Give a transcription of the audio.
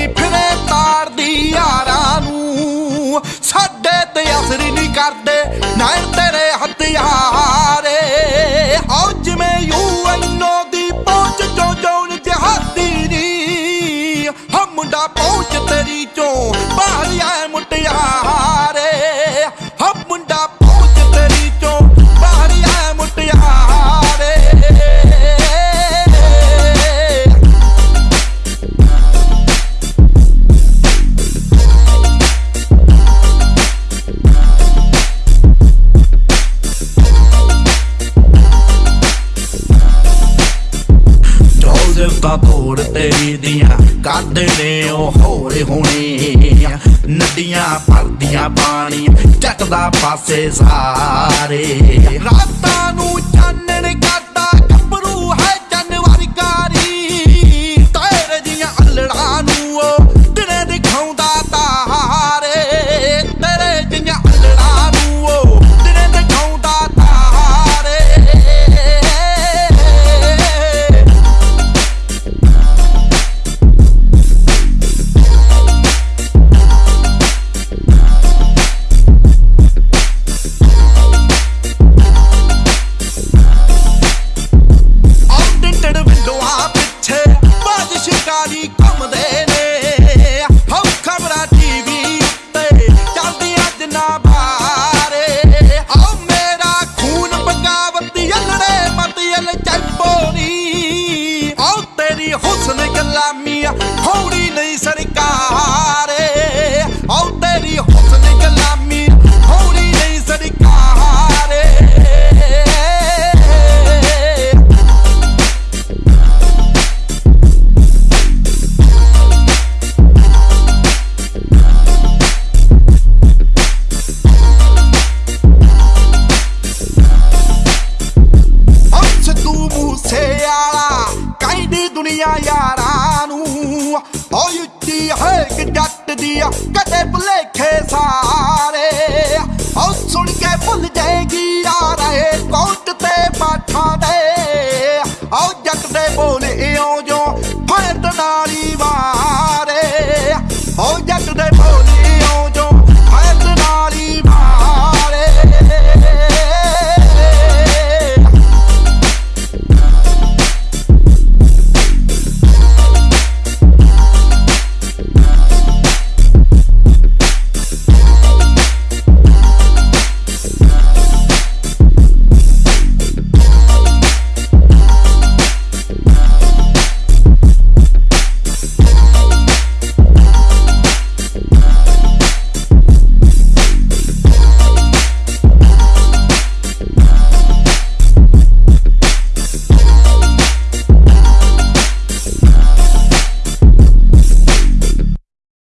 ਮਾਰੀ ਫਿਰੇ ਤਾੜਦੀ ਯਾਰਾਂ ਨੂੰ। ਸਾਡੇ ਤੇ ਅਸਰ ਨਹੀਂ ਕਰਦੇ, ਨਾਇਰ ਤੇਰੇ ਹਥਿਆਰੇ। ਹੋ ਜਿਵੇਂ ਯੂ ਯੂਐਨਓ ਦੀ ਪਹੁੰਚ ਜੋ ਜੋ ਜਹਾਦੀ ਨਹੀਂ ਹਮ ਮੁੰਡਾ ਪਹੁੰਚ ਜੋਜ਼ਫ ਤੋੜ ਤੇਰੀ ਦੀਆਂ ਕਰਦੇ ਨੇ ਉਹ ਹੋਰੇ ਹੋਣੇ ਨਦੀਆਂ ਭਰਦੀਆਂ ਪਾਣੀ ਚੱਕਦਾ ਪਾਸੇ ਸਾਰੇ। ਰਾਤਾਂ ਕਹਿੰਦੀ ਦੁਨੀਆ ਯਾਰਾਂ ਨੂੰ। ਓ ਉੱਚੀ ਹੈ ਕਿ ਜੱਟ ਦੀ ਕਦੇ ਭੁਲੇਖੇ